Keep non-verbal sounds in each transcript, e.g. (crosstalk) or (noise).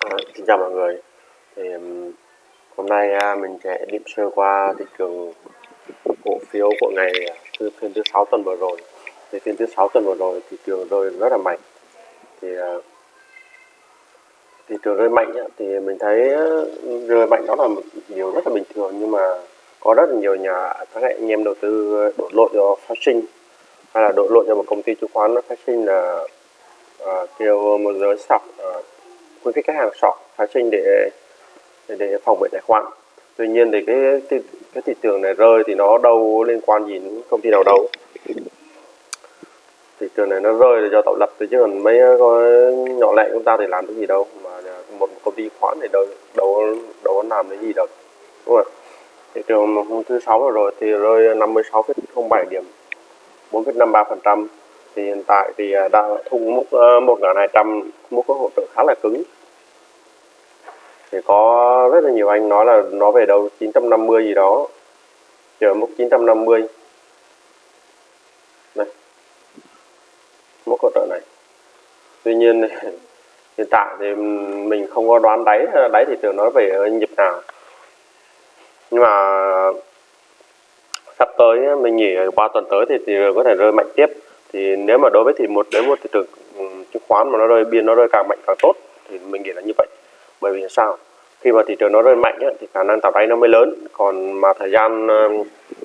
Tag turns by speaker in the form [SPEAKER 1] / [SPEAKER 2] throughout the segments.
[SPEAKER 1] À, xin chào mọi người. Thì um, hôm nay à, mình sẽ điểm sơ qua thị trường cổ phiếu của ngày à, thứ phiên thứ sáu tuần vừa rồi. Thì phiên thứ sáu tuần vừa rồi thị trường rơi rất là mạnh. Thì uh, thị trường rơi mạnh á, thì mình thấy rơi mạnh đó là một điều rất là bình thường nhưng mà có rất là nhiều nhà các anh em đầu tư đổ lỗi cho phát sinh. Hay là đổ lỗi cho một công ty chứng khoán nó phát sinh là uh, kêu một giới sọc uh, khuyến khích khách hàng sọt phái sinh để để, để phòng vệ tài khoản. Tuy nhiên thì cái, cái cái thị trường này rơi thì nó đâu liên quan gì đến công ty nào đâu. Thị trường này nó rơi là do tạo lập chứ còn mấy nhỏ lẻ chúng ta thì làm cái gì đâu mà một công ty khoán thì đâu đâu đâu có làm cái gì đâu đúng không thị trường hôm thứ sáu rồi thì rơi 56,07 điểm 4,53 phần trăm thì hiện tại thì đã đang thu mức ờ, một ngàn hai trăm mức có hỗ trợ khá là cứng. Thì có rất là nhiều anh nói là nó về đâu 950 gì đó, chờ mức 950 này mức hỗ trợ này. Tuy nhiên (laughs) hiện tại thì mình không có đoán đáy ờ, đáy thị trường nó về nhịp nào. Nhưng mà sắp tới mình nghỉ ờ, qua tuần tới thì thì có thể rơi mạnh tiếp thì nếu mà đối với thì một đến một thị trường ừ, chứng khoán mà nó rơi biên nó rơi càng mạnh càng tốt thì mình nghĩ là như vậy. Bởi vì sao? Khi mà thị trường nó rơi mạnh ấy, thì khả năng tạo đáy nó mới lớn. Còn mà thời gian ờ,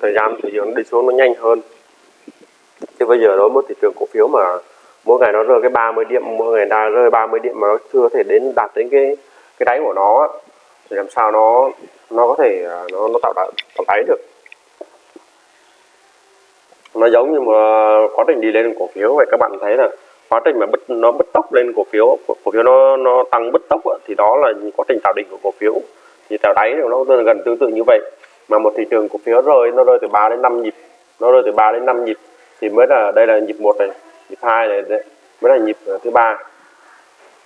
[SPEAKER 1] thời gian thị trường đi xuống nó nhanh hơn. Chứ bây giờ đối với thị trường cổ phiếu mà mỗi ngày nó rơi cái 30 điểm mỗi ngày đang rơi 30 điểm mà nó chưa thể đến đạt đến cái cái đáy của nó thì làm sao nó nó có thể à, nó nó tạo đáy, tạo đáy được nó giống như mà ờ, quá trình đi lên cổ phiếu. Vậy các bạn thấy là quá trình mà bứt nó bứt tốc lên cổ phiếu cổ phiếu nó nó tăng bứt tốc thì đó là quá trình tạo đỉnh của cổ phiếu. Thì tạo đáy nó gần tương tự như vậy. Mà một thị trường cổ phiếu rơi nó rơi từ 3 đến 5 nhịp nó rơi từ 3 đến 5 nhịp thì mới là đây là nhịp một này nhịp hai này mới là nhịp ờ, thứ ba.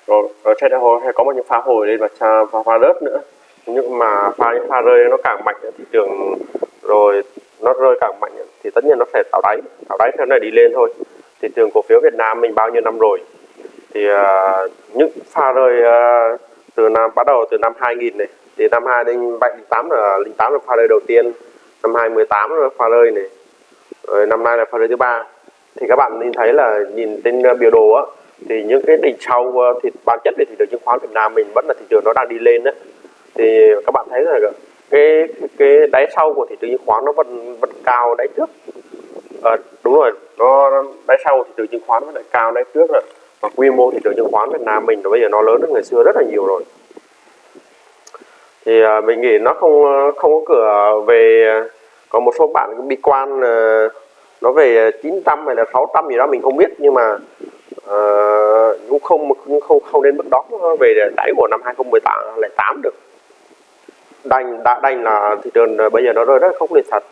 [SPEAKER 1] Rồi rồi sẽ hay có một những pha hồi lên và pha, pha rớt nữa. Nhưng mà pha những pha rơi nó càng mạnh thị trường. Rồi nó rơi càng mạnh thì tất nhiên nó sẽ tạo đáy tạo đáy theo này đi lên thôi. Thị trường cổ phiếu Việt Nam mình bao nhiêu năm rồi? Thì uh, những pha rơi uh, từ năm bắt đầu từ năm 2000 này thì năm 2 đến 08 là 08 là pha rơi đầu tiên năm 2018 là pha rơi này rồi năm nay là pha rơi thứ ba. Thì các bạn nhìn thấy là nhìn trên biểu đồ á thì những cái đỉnh sau à, thì bản chất về thị trường chứng khoán Việt Nam mình vẫn là thị trường nó đang đi lên đấy thì các bạn thấy là cái cái đáy sau của thị trường chứng khoán nó vẫn vẫn cao đáy trước. À, đúng rồi nó đáy sau của thị trường chứng khoán vẫn lại cao đáy trước rồi. Và quy mô thị trường chứng khoán Việt Nam mình bây giờ nó lớn hơn ngày xưa rất là nhiều rồi. Thì à, mình nghĩ nó không không có cửa về có một số bạn cũng bi quan à, nó về 900 hay là 600 gì đó mình không biết. Nhưng mà uh, cũng không không không đến mức đó về đáy của năm 2018 được đành đã đành là thị trường ờ, bây giờ nó rơi rất không liệt thật.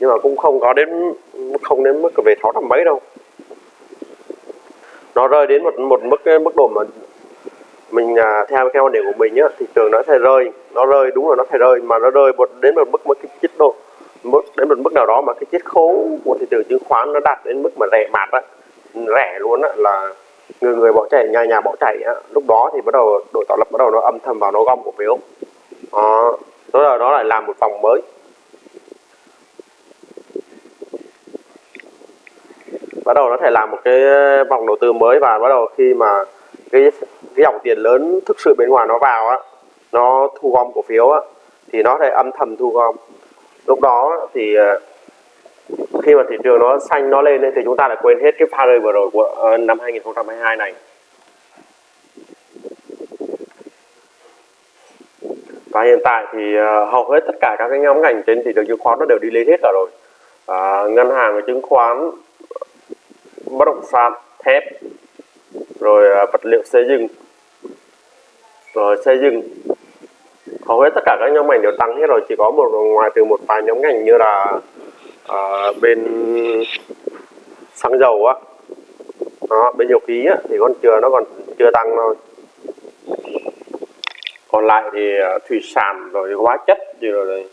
[SPEAKER 1] Nhưng mà cũng không có đến không đến mức về sáu trăm mấy đâu. Nó rơi đến một một mức mức độ mà mình à, theo theo quan điểm của mình á thị trường nó sẽ rơi. Nó rơi đúng là nó sẽ rơi mà nó rơi một đến một mức một cái chiết độ mức đến một mức nào đó mà cái chiết khấu của thị trường chứng khoán nó đạt đến mức mà rẻ mạt á rẻ luôn á là người người bỏ chạy nhà nhà bỏ chạy á lúc đó thì bắt đầu đội tạo lập bắt đầu nó âm thầm vào nó gom cổ phiếu. Đó rồi là nó lại làm một vòng mới. Bắt đầu nó thể làm một cái ờ, vòng đầu tư mới và bắt đầu khi mà cái cái dòng tiền lớn thực sự bên ngoài nó vào á, nó thu gom cổ phiếu á, thì nó sẽ âm thầm thu gom. Lúc đó thì ờ, khi mà thị trường nó xanh nó lên thì chúng ta lại quên hết cái pha rơi vừa rồi của ờ, năm 2022 này. Và hiện tại thì uh, hầu hết tất cả các cái nhóm ngành trên thị trường chứng khoán nó đều đi lên hết cả rồi. Uh, ngân hàng và chứng khoán bất động sản thép rồi uh, vật liệu xây dựng. Rồi xây dựng. Hầu hết tất cả các nhóm ngành đều tăng hết rồi chỉ có một ngoài từ một vài nhóm ngành như là uh, bên xăng dầu á. Đó, bên dầu khí á, thì còn chưa nó còn chưa tăng thôi còn lại thì ờ, thủy sản rồi hóa chất gì rồi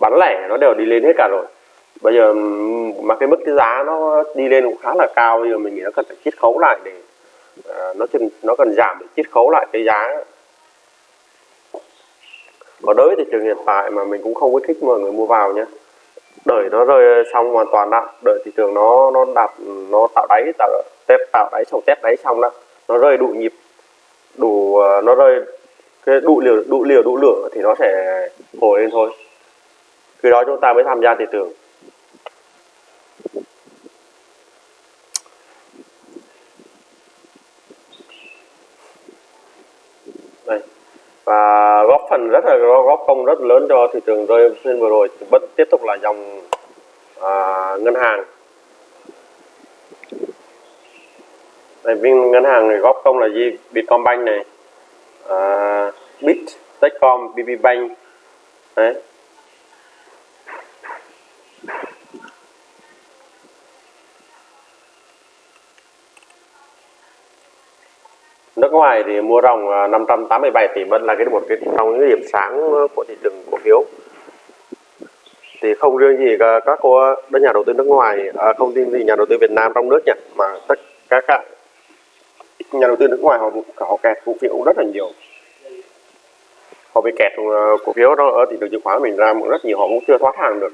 [SPEAKER 1] bán lẻ nó đều đi lên hết cả rồi. Bây giờ mà cái mức cái giá nó đi lên cũng khá là cao, bây giờ mình nghĩ nó cần phải chiết khấu lại để ờ, nó cần nó cần giảm để chiết khấu lại cái giá. Còn đối với thị trường hiện tại mà mình cũng không khuyến khích mọi người mua vào nhé đợi nó rơi xong hoàn toàn đã. Đợi thị trường nó nó đạt nó tạo đáy, tạo test tạo đáy xong test đáy xong đó nó rơi đủ nhịp, đủ ờ, nó rơi cái đủ liều đủ liều đủ lửa thì nó sẽ hồi lên thôi. Khi đó chúng ta mới tham gia thị trường đây. Và góp phần rất là góp công rất lớn cho thị trường rơi phiên vừa rồi vẫn tiếp tục là dòng à, ngân hàng. Đây viên ngân hàng này góp công là gì? Vietcombank này. Ờ, uh, Bit Techcom BB Bank. Đấy. Nước ngoài thì mua ròng ờ, 587 tỷ vẫn là cái một cái trong những điểm sáng ờ, của thị trường cổ phiếu. Thì không riêng gì các cô các nhà đầu tư nước ngoài không riêng gì nhà đầu tư Việt Nam trong nước nhỉ mà tất cả các nhà đầu tư nước ngoài họ họ kẹt cổ phiếu rất là nhiều. Họ bị kẹt ờ, cổ phiếu đó ở thị trường chứng khoán mình ra rất nhiều họ cũng chưa thoát hàng được.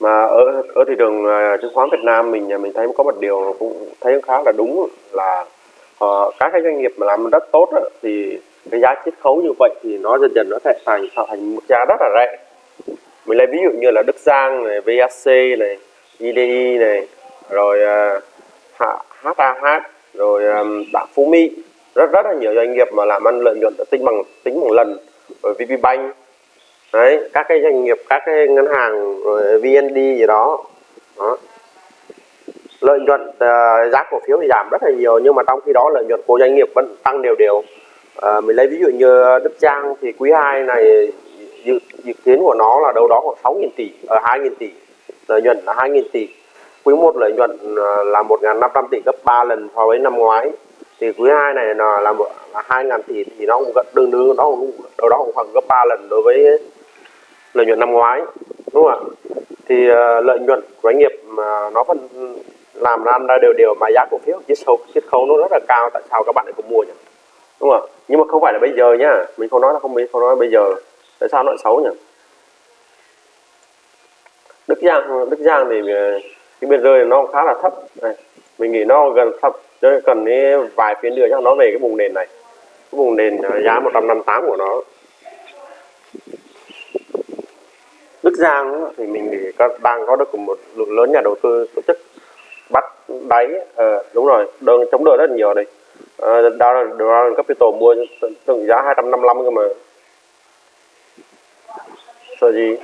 [SPEAKER 1] Mà ở ở thị trường ờ, chứng khoán Việt Nam mình mình thấy có một điều cũng thấy khá là đúng là uh, các cái doanh nghiệp mà làm rất tốt đó, thì cái giá chiết khấu như vậy thì nó dần dần nó sẽ thành tạo thành một giá rất là rẻ. Mình lấy ví dụ như là Đức Giang này VAC này IDI này rồi ờ, uh, HAH rồi um, Đảng Phú Mỹ. Rất rất là nhiều doanh nghiệp mà làm ăn lợi nhuận tính bằng tính bằng lần. Rồi VPBank đấy các cái doanh nghiệp các cái ngân hàng rồi VND gì đó, đó. lợi nhuận uh, giá cổ phiếu thì giảm rất là nhiều nhưng mà trong khi đó lợi nhuận của doanh nghiệp vẫn tăng đều đều. Uh, mình lấy ví dụ như Đức Trang thì quý 2 này dự, dự kiến của nó là đâu đó khoảng 6.000 tỷ ở uh, 2.000 tỷ. Lợi nhuận là 2.000 tỷ quý 1 lợi nhuận ờ, là 1.500 tỷ gấp 3 lần so với năm ngoái. Thì quý 2 này là là, là 2.000 tỷ thì nó cũng gần tương đương nó cũng đâu đó cũng khoảng gấp 3 lần đối với lợi nhuận năm ngoái đúng không ạ? Thì uh, lợi nhuận của doanh nghiệp mà nó vẫn làm ra ra đều đều mà giá cổ phiếu chiết khấu chiết khấu nó rất là cao tại sao các bạn lại không mua nhỉ? Đúng không ạ? Nhưng mà không phải là bây giờ nhá mình không nói là không biết không nói bây giờ. Tại sao nó lại xấu nhỉ? Đức Giang Đức Giang thì ờ, cái biên rơi nó khá là thấp. Này. mình nghĩ nó gần thấp. Cho cần cái vài phiên nữa cho nó về cái vùng nền này. Cái vùng nền à, giá 158 của nó. Đức Giang thì mình nghĩ đang có được một lượng lớn nhà đầu tư tổ chức bắt đáy à, đúng rồi đơn chống đỡ rất nhiều đây. À, đó là Capital mua từng giá 255 cơ mà. Sợ gì?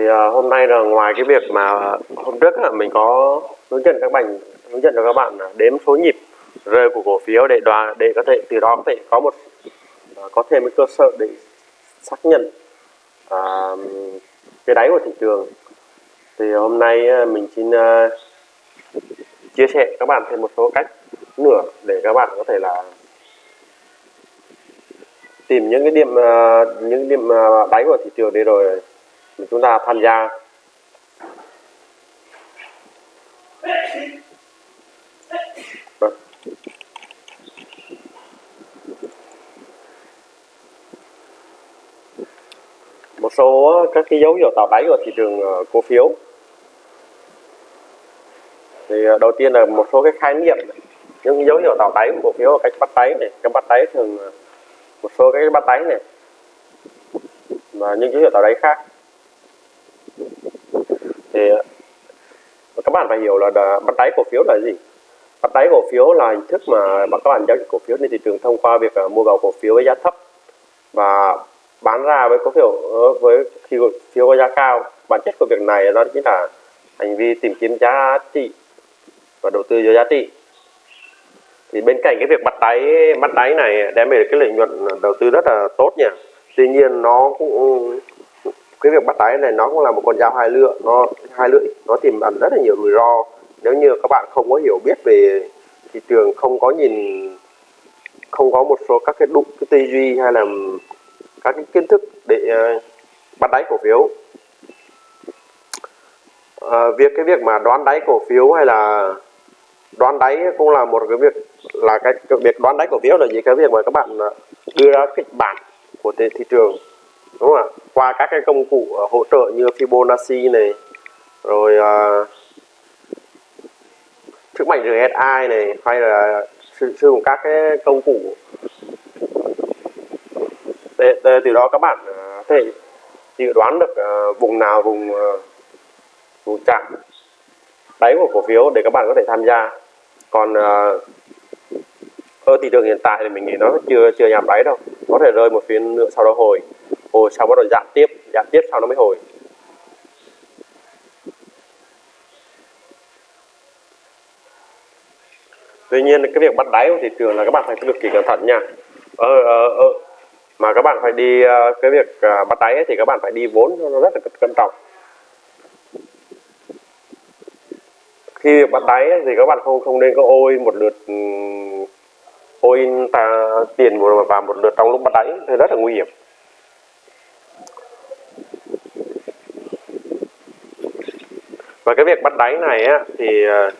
[SPEAKER 1] Thì uh, hôm nay là ngoài cái việc mà hôm trước là mình có hướng dẫn các bạn hướng dẫn cho các bạn đếm số nhịp rơi của cổ phiếu để đoàn để có thể từ đó có thể có một à, có thêm cái cơ sở để xác nhận uh, cái đáy của thị trường. Thì hôm nay mình xin uh, chia sẻ các bạn thêm một số cách nữa để các bạn có thể là tìm những cái điểm uh, những điểm uh, đáy của thị trường để rồi chúng ta tham gia. Vâng. Một số ờ, các cái dấu hiệu tạo đáy của thị trường ờ, cổ phiếu. Thì ờ, đầu tiên là một số cái khái niệm, những dấu hiệu tạo đáy của cổ phiếu cách bắt đáy này. Cái bắt đáy thường một số cái bắt đáy này. Và những dấu hiệu tạo đáy khác thì ờ, các bạn phải hiểu là bắt đáy cổ phiếu là gì? Bắt đáy cổ phiếu là hình thức mà các bạn giao dịch cổ phiếu trên thị trường thông qua việc ờ, mua vào cổ phiếu với giá thấp và bán ra với cổ phiếu ờ, với khi cổ phiếu có giá cao. Bản chất của việc này đó chính là hành vi tìm kiếm giá trị và đầu tư cho giá trị. Thì bên cạnh cái việc bắt đáy bắt đáy này đem về cái lợi nhuận đầu tư rất là tốt nha. Tuy nhiên nó cũng cái việc bắt đáy này nó cũng là một con dao hai lưỡi nó hai lưỡi nó tiềm ẩn rất là nhiều rủi ro. Nếu như các bạn không có hiểu biết về thị trường không có nhìn không có một số các cái đụng cái tư duy hay là các cái kiến thức để uh, bắt đáy cổ phiếu. Uh, việc cái việc mà đoán đáy cổ phiếu hay là đoán đáy cũng là một cái việc là cái, cái việc đoán đáy cổ phiếu là gì? Cái việc mà các bạn ờ, đưa ra kịch bản của thị, thị trường đúng không ạ qua các cái công cụ ờ, hỗ trợ như Fibonacci này rồi uh, sức mạnh RSI này hay là sử dụng các cái công cụ. Để, để từ đó các bạn uh, có thể dự đoán được uh, vùng nào vùng uh, vùng chạm đáy của cổ phiếu để các bạn có thể tham gia. Còn uh, ở thị trường hiện tại thì mình nghĩ nó chưa chưa nhằm đáy đâu. Có thể rơi một phiên nữa sau đó hồi hồi sau bắt đầu giảm tiếp giảm tiếp sau nó mới hồi. Tuy nhiên cái việc bắt đáy của thị trường là các bạn phải cực kỳ cẩn thận nha. Ờ, ờ, ờ. mà các bạn phải đi ờ, cái việc à, bắt đáy thì các bạn phải đi vốn nó rất là cẩn trọng. Khi bắt đáy thì các bạn không không nên có ôi một lượt ôi ta tiền vào một lượt trong lúc bắt đáy thì rất là nguy hiểm. Và cái việc bắt đáy này á thì ờ,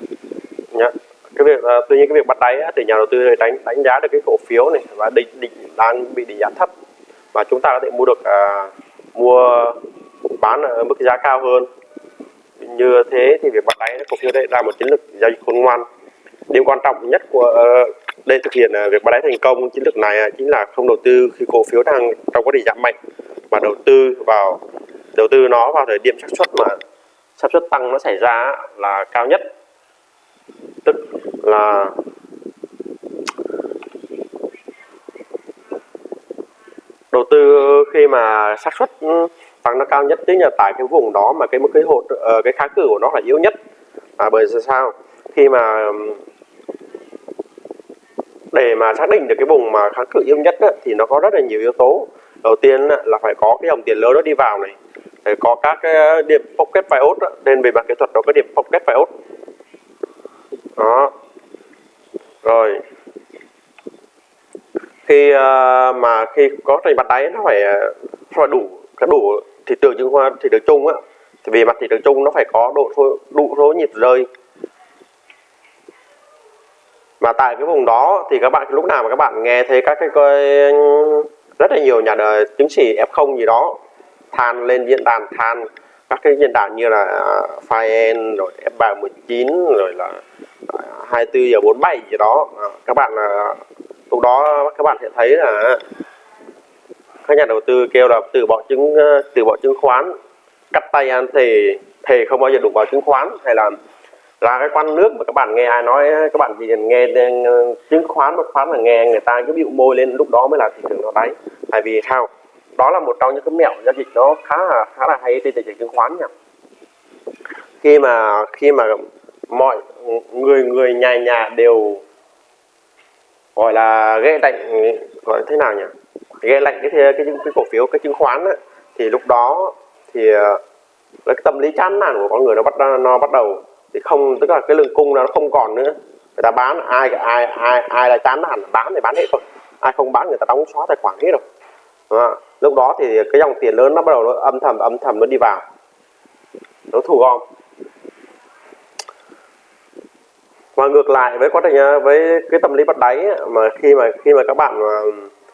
[SPEAKER 1] nhá, cái việc uh, tuy nhiên cái việc bắt đáy á, thì nhà đầu tư đánh đánh giá được cái cổ phiếu này và định định đang bị định giá thấp. Và chúng ta có thể mua được uh, mua bán ở mức giá cao hơn. Như thế thì việc bắt đáy cổ phiếu đây là một chiến lược giao dịch khôn ngoan. Điều quan trọng nhất của uh, để thực hiện uh, việc bắt đáy thành công chiến lược này uh, chính là không đầu tư khi cổ phiếu đang trong quá trình giảm mạnh mà đầu tư vào đầu tư nó vào thời điểm xác suất mà xác suất tăng nó xảy ra là cao nhất. Tức là đầu tư khi mà xác suất ừ, tăng nó cao nhất tức là tại cái vùng đó mà cái mức cái hột ờ, cái kháng cự của nó là yếu nhất. À, bởi sao? Khi mà ừ, để mà xác định được cái vùng mà kháng cự yếu nhất á, thì nó có rất là nhiều yếu tố. Đầu tiên là phải có cái dòng tiền lớn nó đi vào này. Ờ, có các cái ờ, điểm pocket bias nên về mặt kỹ thuật nó có điểm pocket bias đó. Rồi. Khi uh, mà khi có trình mặt đáy nó phải phải đủ cái đủ thị trường chứng khoán thị trường chung á. Thì về mặt thị trường chung nó phải có độ số đủ số nhịp rơi. Mà tại cái vùng đó thì các bạn lúc nào mà các bạn nghe thấy các cái cái rất là nhiều nhà đời chứng chỉ F0 gì đó than lên diễn đàn than. Các cái diễn đàn như là à, Fire rồi F319 rồi là à, 24 giờ 47 gì đó. À, các bạn là lúc đó các bạn sẽ thấy là các nhà đầu tư kêu là từ bỏ chứng à, từ bỏ chứng khoán cắt tay ăn thì thề không bao giờ đụng vào chứng khoán hay là là cái quan nước mà các bạn nghe ai nói các bạn chỉ nghe à, chứng khoán bất khoán là nghe người ta cứ bịu môi lên lúc đó mới là thị trường nó đáy. Tại vì sao? Đó là một trong những cái mẹo giao dịch nó khá là khá là hay trên thị trường chứng khoán nha khi mà khi mà mọi người người nhà nhà đều gọi là ghê lạnh gọi thế nào nhỉ? Ghê lạnh cái cái, cái, cái cổ phiếu cái chứng khoán ấy, thì lúc đó thì ờ, cái tâm lý chán nản của con người nó bắt nó bắt đầu thì không tức là cái lượng cung nó không còn nữa. Người ta bán ai ai ai ai là chán nản bán thì bán hết rồi ai không bán người ta đóng xóa tài khoản hết rồi lúc đó thì cái dòng tiền lớn nó bắt đầu nó âm thầm âm thầm nó đi vào. Nó thu gom. Và ngược lại với quá trình à, với cái tâm lý bắt đáy mà khi mà khi mà các bạn à,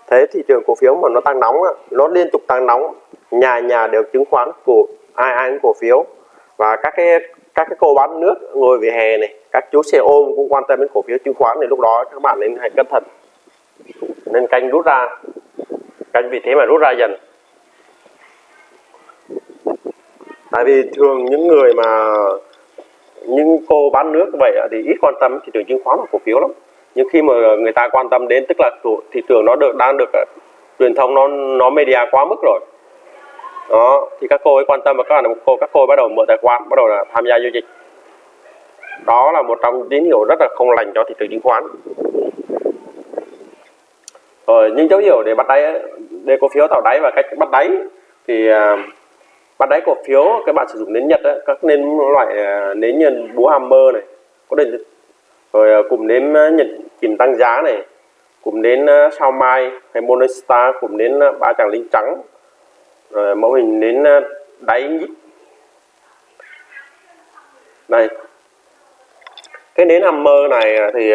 [SPEAKER 1] thấy thị trường cổ phiếu mà nó tăng nóng nó liên tục tăng nóng, nhà nhà đều chứng khoán của, ai ai cũng cổ phiếu. Và các cái các cái cô bán nước ngồi về hè này, các chú xe ôm cũng quan tâm đến cổ phiếu chứng khoán thì lúc đó các bạn nên hãy cẩn thận. Nên canh rút ra anh vì thế mà rút ra dần. Tại vì thường những người mà những cô bán nước vậy thì ít quan tâm, thị trường chứng khoán và cổ phiếu lắm. Nhưng khi mà người ta quan tâm đến, tức là thị trường nó được, đang được ờ, truyền thông nó nó media quá mức rồi. Đó, thì các cô ấy quan tâm và các bạn cô, các cô ấy bắt đầu mở tài khoản, bắt đầu là tham gia giao dịch. Đó là một trong tín hiệu rất là không lành cho thị trường chứng khoán. Ờ, rồi những dấu hiệu để bắt đáy để cổ phiếu tạo đáy và cách bắt đáy thì uh, bắt đáy cổ phiếu các bạn sử dụng nến nhật ấy, các nến loại à, nến nhân búa hammer này có định rồi à, cùng nến nhật kìm tăng giá này cùng nến sao mai hay monostar cùng nến ba chàng lính trắng rồi mẫu hình nến đáy nhít. Này cái nến hammer này thì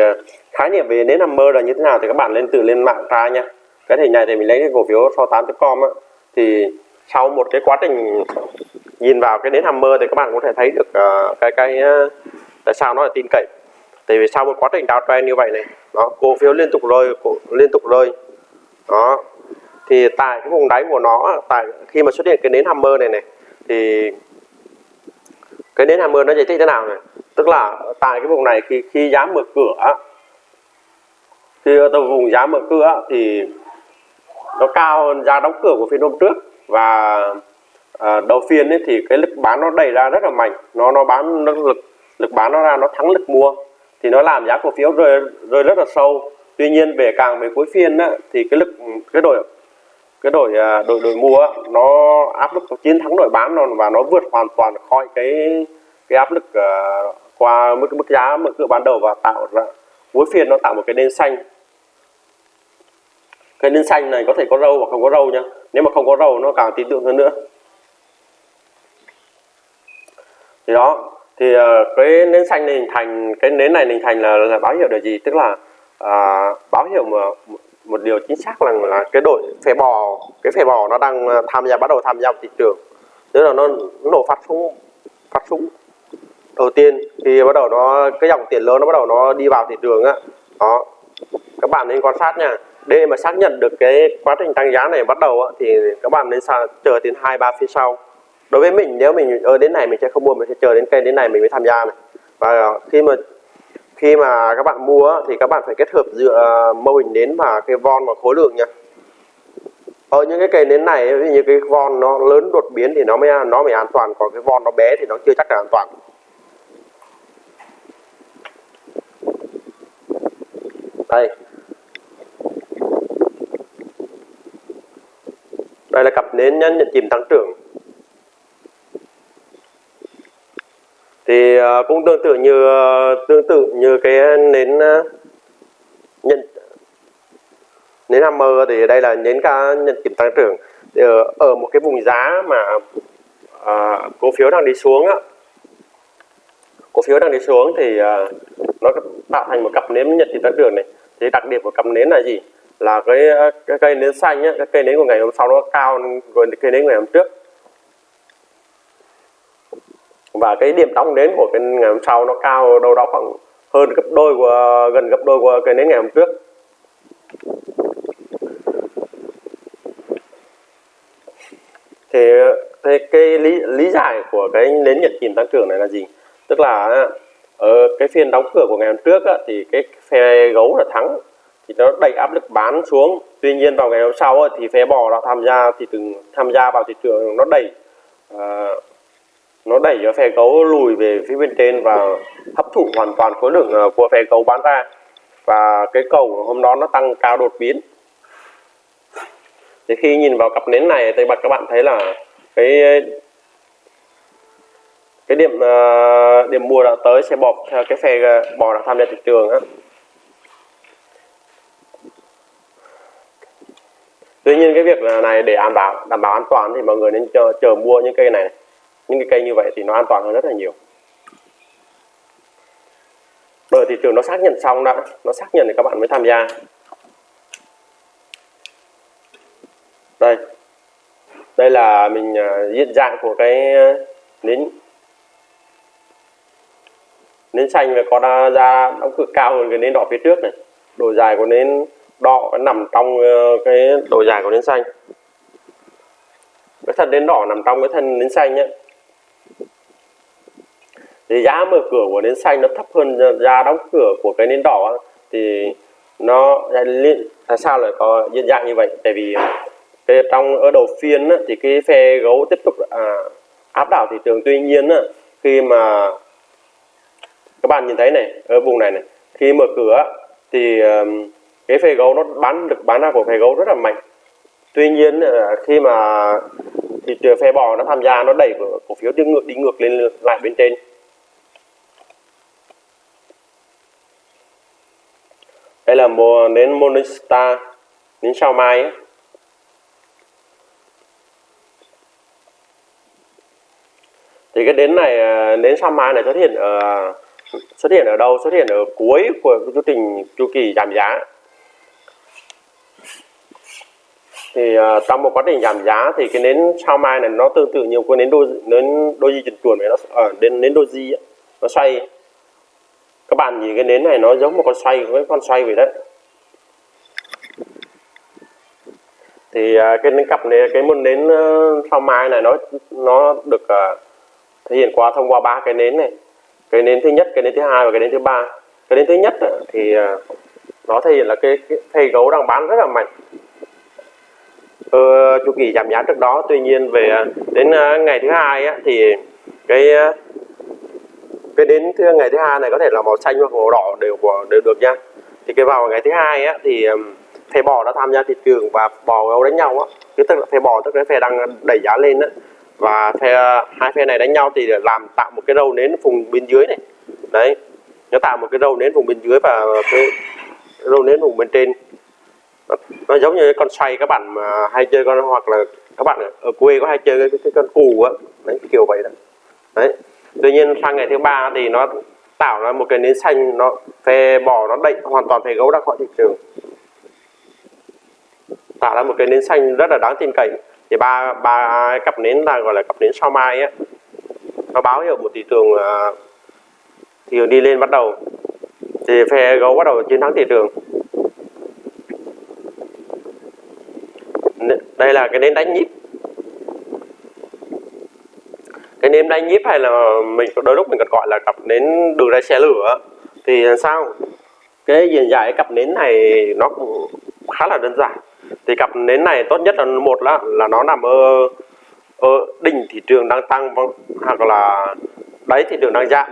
[SPEAKER 1] khái niệm về nến hammer là như thế nào thì các bạn lên tự lên mạng tra nha cái hình này thì mình lấy cái cổ phiếu so 8com á. Thì sau một cái quá trình nhìn vào cái nến hammer thì các bạn có thể thấy được uh, cái cái uh, tại sao nó là tin cậy. Tại vì sau một quá trình downtrend như vậy này nó cổ phiếu liên tục rơi cổ, liên tục rơi. Đó. Thì tại cái vùng đáy của nó tại khi mà xuất hiện cái nến hammer này này thì cái nến hammer nó giải thích thế nào này? Tức là tại cái vùng này khi khi giá mở cửa khi tàu vùng giá mở cửa thì nó cao hơn giá đóng cửa của phiên hôm trước. Và à, đầu phiên ấy thì cái lực bán nó đẩy ra rất là mạnh. Nó nó bán nó lực lực bán nó ra nó thắng lực mua. Thì nó làm giá cổ phiếu rơi rơi rất là sâu. Tuy nhiên về càng về cuối phiên á, thì cái lực cái đội cái đội đổi đội đội mua nó áp lực chiến thắng đội bán nó và nó vượt hoàn toàn khỏi cái cái áp lực uh, qua mức mức giá mở cửa ban đầu và tạo ra muối phiên nó tạo một cái nền xanh. Cái nến xanh này có thể có râu hoặc không có râu nhá. Nếu mà không có râu nó càng tin tưởng hơn nữa. Thì đó thì ờ, cái nến xanh này hình thành cái nến này hình thành là, là báo hiệu điều gì? Tức là à, báo hiệu mà một điều chính xác là là cái đội phè bò cái phè bò nó đang ờ, tham gia bắt đầu tham gia vào thị trường. Tức là nó, nó nổ phát súng phát súng đầu tiên thì bắt đầu nó cái dòng tiền lớn nó bắt đầu nó đi vào thị trường á. Đó. Các bạn nên quan sát nha. Để mà xác nhận được cái quá trình tăng giá này bắt đầu á, thì các bạn nên chờ đến hai ba phía sau. Đối với mình nếu mình ở đến này mình sẽ không mua mình sẽ chờ đến cây đến này mình mới tham gia này. Và khi mà khi mà các bạn mua thì các bạn phải kết hợp giữa à, mô hình nến và cái von và khối lượng nha. Ở những cái cây nến này ví dụ như cái von nó lớn đột biến thì nó mới nó mới an toàn còn cái von nó bé thì nó chưa chắc là an toàn. Đây. Đây là cặp nến nhận chìm tăng trưởng. Thì ờ, cũng tương tự như ờ, tương tự như cái nến ờ, nhận nến hammer thì đây là nến ca nhận chìm tăng trưởng. Thì ở, ở một cái vùng giá mà à, cổ phiếu đang đi xuống á cổ phiếu đang đi xuống thì à, nó tạo thành một cặp nến nhận chìm tăng trưởng này thì đặc điểm của cắm nến là gì? Là cái, ờ, cái cây nến xanh á, cái cây nến của ngày hôm sau nó cao hơn cây nến ngày hôm trước. Và cái điểm đóng nến của cái ngày hôm sau nó cao đâu đó khoảng hơn gấp đôi của gần gấp đôi của cây nến ngày hôm trước. Thì, thì cái lý lý giải của cái nến nhật chìm tăng trưởng này là gì? Tức là ở cái phiên đóng cửa của ngày hôm trước á, thì cái phe gấu là thắng. Thì nó đẩy áp lực bán xuống. Tuy nhiên vào ngày hôm sau thì phe bò đã tham gia thì từng tham gia vào thị trường nó đẩy uh, nó đẩy cho phe gấu lùi về phía bên trên và hấp thụ hoàn toàn khối lượng ờ, của phe gấu bán ra. Và cái cầu hôm đó nó tăng cao đột biến. Thì khi nhìn vào cặp nến này thì các bạn thấy là cái cái điểm uh, điểm mua đã tới sẽ bọc theo cái phe ờ, bò đã tham gia thị trường á. Tuy nhiên cái việc này để đảm bảo đảm bảo an toàn thì mọi người nên chờ, chờ mua những cây này. Những cái cây như vậy thì nó an toàn hơn rất là nhiều. Bởi thị trường nó xác nhận xong đã nó xác nhận thì các bạn mới tham gia. Đây. Đây là mình ờ, uh, diện dạng của cái uh, nến nến xanh và có da đóng cửa cao hơn cái nến đỏ phía trước này. Độ dài của nến đỏ nằm trong ờ, cái độ dài của nến xanh. Cái thân nến đỏ nằm trong cái thân nến xanh nhé thì giá mở cửa của nến xanh nó thấp hơn giá đóng cửa của cái nến đỏ thì nó tại à, sao lại có hiện dạng như vậy? Tại vì ờ, cái trong ở đầu phiên thì cái phe gấu tiếp tục à, áp đảo thị trường. Tuy nhiên khi mà các bạn nhìn thấy này, ở vùng này này, khi mở cửa thì cái phê gấu nó bán được bán ra của phê gấu rất là mạnh tuy nhiên ờ, khi mà thị trường phe bò nó tham gia, nó đẩy cổ phiếu đi ngược đi ngược lên lại bên trên đây là mùa, đến Morningstar đến sao mai ấy. thì cái đến này ờ, đến sao mai này xuất hiện ở xuất hiện ở đâu? Xuất hiện ở cuối của chu trình chu kỳ giảm giá. Thì uh, trong một quá trình giảm giá thì cái nến sao mai này nó tương tự nhiều cái nến đôi nến đôi di chuyển chuồn này nó ở uh, đến nến đôi di nó xoay. Các bạn nhìn cái nến này nó giống một con xoay với con xoay vậy đấy. Thì uh, cái nến cặp này cái một nến uh, sao mai này nó nó được uh, thể hiện qua thông qua ba cái nến này cái nến thứ nhất cái nến thứ hai và cái nến thứ ba. Cái nến thứ nhất thì à, nó thể hiện là cái, cái thầy gấu đang bán rất là mạnh. Ờ, chu kỳ giảm giá trước đó tuy nhiên về à, đến à, ngày thứ hai á, thì cái cái đến thứ ngày thứ hai này có thể là màu xanh hoặc màu đỏ đều đều được nha. Thì cái vào ngày thứ hai á thì thầy bò đã tham gia thị trường và bò gấu đánh nhau á. Cái tức là thầy bò tức là thầy đang đẩy giá lên á và phe hai phe này đánh nhau thì làm tạo một cái râu nến vùng bên dưới này. Đấy nó tạo một cái râu nến vùng bên dưới và cái râu nến vùng bên trên. Nó, nó giống như con xoay các bạn mà hay chơi con hoặc là các bạn ở quê có hay chơi cái, cái con cù á. Đấy kiểu vậy đó. Đấy tuy nhiên sang ngày thứ ba thì nó tạo ra một cái nến xanh nó phe bò nó đậy hoàn toàn phe gấu ra khỏi thị trường. Tạo ra một cái nến xanh rất là đáng tin cậy thì ba ba cặp nến là gọi là cặp nến sao mai á. Nó báo hiệu một thị trường uh, thị trường đi lên bắt đầu. Thì phe gấu bắt đầu chiến thắng thị trường. Đây là cái nến đánh nhíp. Cái nến đánh nhíp hay là mình đôi lúc mình còn gọi là cặp nến đường ray xe lửa thì sao? Cái diện giải cặp nến này nó cũng khá là đơn giản thì cặp nến này tốt nhất là một là là nó nằm ở ở đỉnh thị trường đang tăng vâng, hoặc là đáy thị trường đang giảm.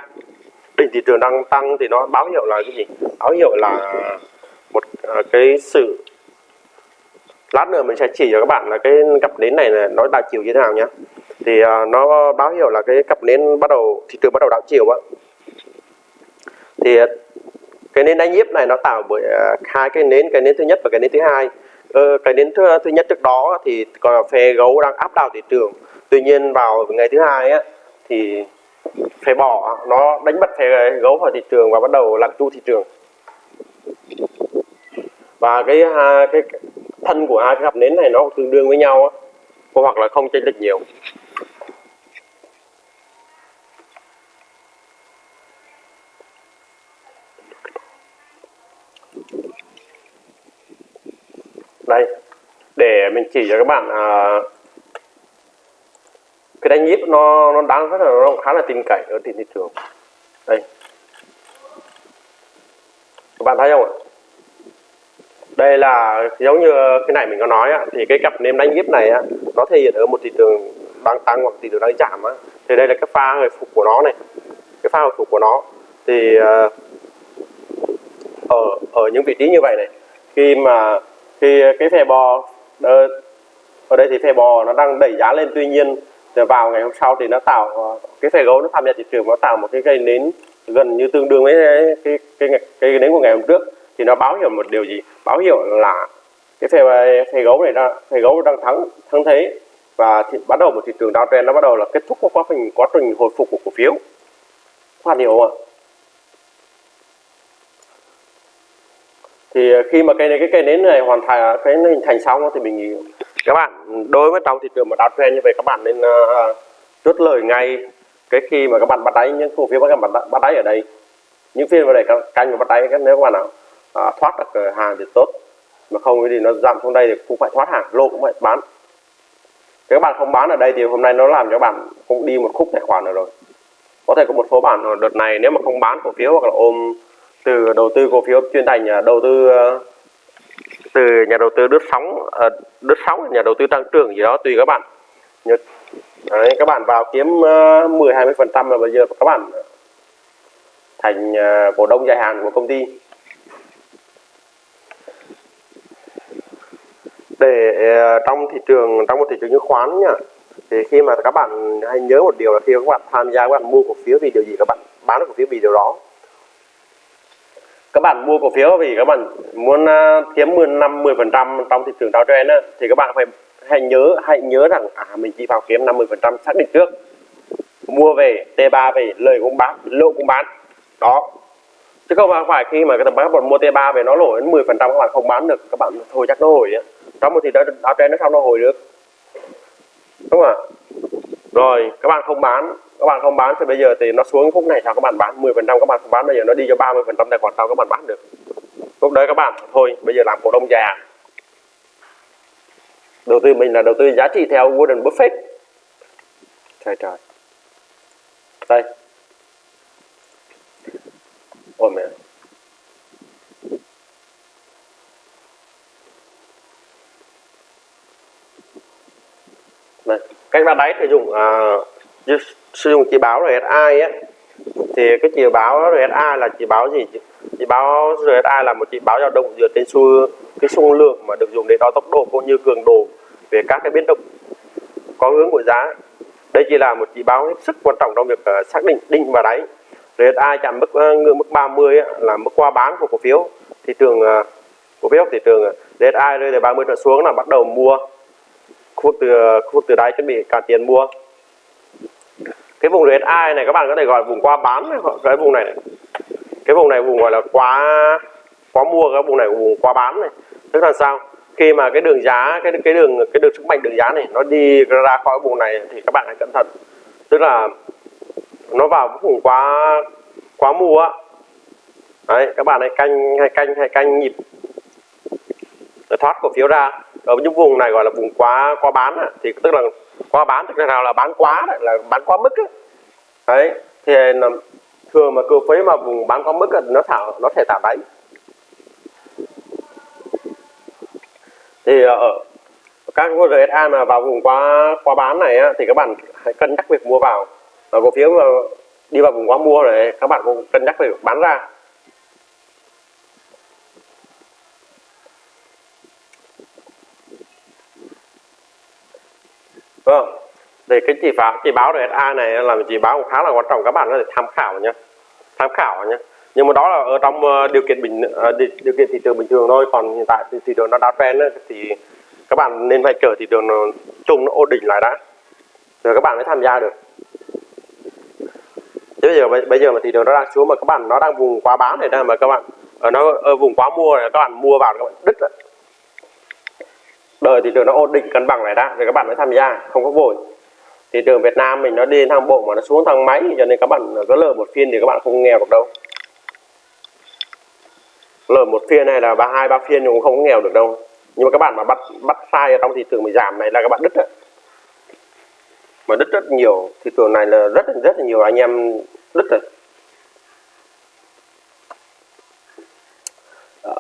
[SPEAKER 1] Đỉnh thị trường đang tăng thì nó báo hiệu là cái gì? Báo hiệu là một à, cái sự lát nữa mình sẽ chỉ cho các bạn là cái cặp nến này là nó đảo chiều như thế nào nhé. Thì à, nó báo hiệu là cái cặp nến bắt đầu, thị trường bắt đầu đảo chiều á thì à, cái nến đánh nhiếp này nó tạo bởi hai cái nến cái nến thứ nhất và cái nến thứ hai ờ, cái đến thứ, thứ nhất trước đó thì còn là phe gấu đang áp đảo thị trường. Tuy nhiên vào ngày thứ hai á thì phe bỏ nó đánh bật phe gấu khỏi thị trường và bắt đầu làm chu thị trường. Và cái cái thân của hai cái cặp nến này nó tương đương với nhau á hoặc là không chênh lệch nhiều. Đây. Để mình chỉ cho các bạn à, cái đánh nhíp nó nó đáng rất là nó khá là tin cậy ở trên thị trường. Đây. Các bạn thấy không ạ? Đây là giống như cái này mình có nói á, thì cái cặp nêm đánh nhíp này á, nó thể hiện ở một thị trường đang tăng hoặc thị trường đang giảm á. thì đây là cái pha hồi phục của nó này. Cái pha hồi phục của nó. Thì uh, ở ở những vị trí như vậy này khi mà thì ờ, cái phè bò ờ, ở đây thì phè bò nó đang đẩy giá lên. Tuy nhiên ờ, vào ngày hôm sau thì nó tạo cái phè gấu nó tham gia thị trường nó tạo một cái cây nến gần như tương đương với cái cái cái, cái nến của ngày hôm trước. Thì nó báo hiệu một điều gì? Báo hiệu là cái phè phè gấu này đang phè gấu đang thắng thắng thế. Và thì bắt đầu một thị trường downtrend nó bắt đầu là kết thúc quá trình quá trình hồi phục của cổ phiếu. Khoan hiểu không ạ? Thì ờ, khi mà cây này cái cây nến này hoàn thành ờ, cái hình thành xong thì mình các bạn đối với trong thị trường mà downtrend như vậy các bạn nên uh, chốt lời ngay cái khi mà các bạn bắt đáy những cổ phiếu các bạn bắt đáy ở đây. Những phiên vào đây canh mà bắt đáy nếu các bạn nào uh, thoát được hàng thì tốt. Mà không thì nó giảm xuống đây thì cũng phải thoát hàng lô cũng phải bán. Các bạn không bán ở đây thì hôm nay nó làm cho bạn cũng đi một khúc tài khoản rồi rồi. Có thể có một số bạn đợt này nếu mà không bán cổ phiếu hoặc là ôm từ đầu tư cổ phiếu chuyên thành à, đầu tư ờ, từ nhà đầu tư đứt sóng ờ, đứt sóng nhà đầu tư tăng trưởng gì đó tùy các bạn. Đấy, các bạn vào kiếm ờ, 10 20 phần trăm là bây giờ các bạn thành cổ đông dài hạn của công ty. Để trong thị trường trong một thị trường chứng khoán nhá thì khi mà các bạn hãy nhớ một điều là khi các bạn tham gia các bạn mua cổ phiếu vì điều gì các bạn bán cổ phiếu vì điều đó các bạn mua cổ phiếu vì các bạn muốn à, kiếm 10 năm 10 phần trăm trong thị trường downtrend á, thì các bạn phải hãy nhớ hãy nhớ rằng à mình chỉ vào kiếm 50 phần trăm xác định trước. Mua về T3 về, lời cũng bán, lỗ cũng bán. Đó. Chứ không phải khi mà cái các bạn mua T3 về nó lỗ đến 10 phần trăm các bạn không bán được, các bạn thôi chắc nó hồi á. Trong một thị trường downtrend nó sao nó hồi được? Đúng không ạ? Rồi, các bạn không bán các bạn không bán thì bây giờ thì nó xuống phút này sao các bạn bán? 10 phần trăm các bạn không bán bây giờ nó đi cho 30 phần trăm tài khoản sau các bạn bán được. Lúc đấy các bạn thôi bây giờ làm cổ đông già. Đầu tư mình là đầu tư giá trị theo Warren Buffett. Trời trời. Đây. Ôi mẹ. Đây cách ra đáy sử dụng à, sử dụng chỉ báo RSI á thì cái chỉ báo RSI là chỉ báo gì chỉ báo RSI là một chỉ báo dao động dựa trên xu cái xu lượng mà được dùng để đo tốc độ cũng như cường độ về các cái biến động có hướng của giá. Đây chỉ là một chỉ báo hết sức quan trọng trong việc uh, xác định đỉnh và đáy. RSI chạm mức uh, ngưỡng mức 30 á, là mức qua bán của cổ phiếu. Thị trường ờ, cổ phiếu thị trường RSI rơi từ 30 trở xuống là bắt đầu mua khu vực từ khu vực từ đáy chuẩn bị cả tiền mua cái vùng RSI này các bạn có thể gọi là vùng qua bán cái vùng này, này. Cái vùng này vùng gọi là quá quá mua cái vùng này vùng qua bán này. Tức là sao? Khi mà cái đường giá cái cái đường cái đường sức mạnh đường giá này nó đi ra khỏi vùng này thì các bạn hãy cẩn thận. Tức là nó vào vùng quá quá mua đấy các bạn hãy canh hay canh hay canh nhịp. Để thoát cổ phiếu ra. Ở những vùng này gọi là vùng quá quá bán thì tức là qua bán tức là nào là bán quá đấy, là bán quá mức ấy. đấy thì thường mà cơ phế mà vùng bán quá mức ấy, nó thảo nó thể tạo đáy thì ờ, ở các RSI mà vào vùng quá quá bán này á, thì các bạn hãy cân nhắc việc mua vào. Và cổ phiếu mà đi vào vùng quá mua này các bạn cũng cân nhắc việc bán ra. Vâng. Để cái chỉ báo chỉ báo RSA này là chỉ báo khá là quan trọng, các bạn có thể tham khảo nhé tham khảo nhé nhưng mà đó là ở trong ờ, điều kiện bình ờ, điều kiện thị trường bình thường thôi. Còn hiện tại thì thị trường nó đã trend thì các bạn nên phải chờ thị trường nó chung nó ổn định lại đã. Rồi các bạn mới tham gia được. Chứ bây giờ bây giờ mà thị trường nó đang xuống mà các bạn, nó đang vùng quá bán này đây mà các bạn ở nó ở vùng quá mua này, các bạn mua vào các bạn đứt rồi đời thị trường nó ổn định, cân bằng lại đã. Rồi các bạn mới tham gia, không có vội. Thị trường Việt Nam mình nó đi thang bộ mà nó xuống thang máy, cho nên các bạn có lời một phiên thì các bạn không nghèo được đâu. Lời một phiên này là ba, hai, ba phiên cũng không nghèo được đâu. Nhưng mà các bạn mà bắt bắt sai ở trong thị trường bị giảm này là các bạn đứt đấy. Mà đứt rất nhiều, thị trường này là rất rất là nhiều anh em đứt rồi. Ờ.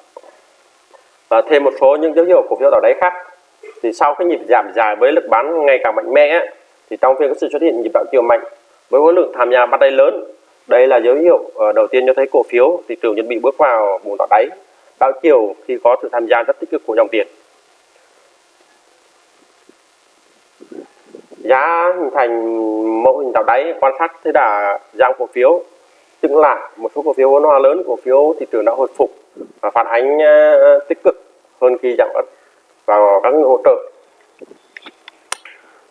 [SPEAKER 1] Và thêm một số những dấu hiệu cổ phiếu ở đấy khác thì sau cái nhịp giảm dài với lực bán ngày càng mạnh mẽ, thì trong phiên có sự xuất hiện nhịp đảo chiều mạnh với khối lượng tham gia bắt tay lớn. Đây là dấu hiệu ờ, đầu tiên cho thấy cổ phiếu thị trường chuẩn bị bước vào vùng đỏ đáy. Đảo chiều khi có sự tham gia rất tích cực của dòng tiền. Giá hình thành mẫu hình tạo đáy quan sát thấy đà giảm cổ phiếu. Chứng lại, một số cổ phiếu vốn hóa lớn, cổ phiếu thị trường đã hồi phục và phản ánh ờ, tích cực hơn khi giảm và các hỗ trợ.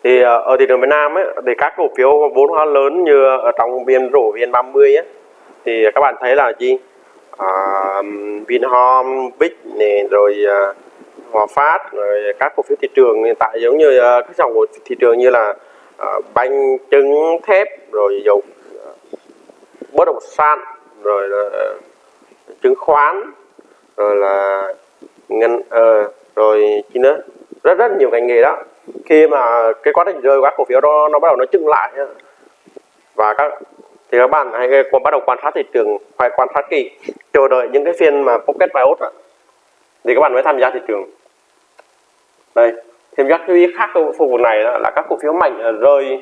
[SPEAKER 1] Thì ờ, ở thị trường Việt Nam ấy, thì các cổ phiếu vốn hóa lớn như ở trong viên rổ viên 30 ấy, thì các bạn thấy là gì? À, Vinhome, Vic này rồi ờ, Hòa Phát rồi các cổ phiếu thị trường hiện tại giống như ờ, các dòng của thị trường như là à, banh trứng thép rồi dầu bất động sản rồi uh, chứng khoán rồi là ngân uh, rồi chi nữa? Rất rất nhiều ngành nghề đó. Khi mà cái quá trình rơi các cổ phiếu đó, nó bắt đầu nó chững lại và các, thì các bạn hãy còn bắt đầu quan sát thị trường, phải quan sát kỹ, chờ đợi những cái phiên mà pocket biot thì các bạn mới tham gia thị trường. Đây, thêm các lưu ý khác ở phục vụ này là các cổ phiếu mạnh à, rơi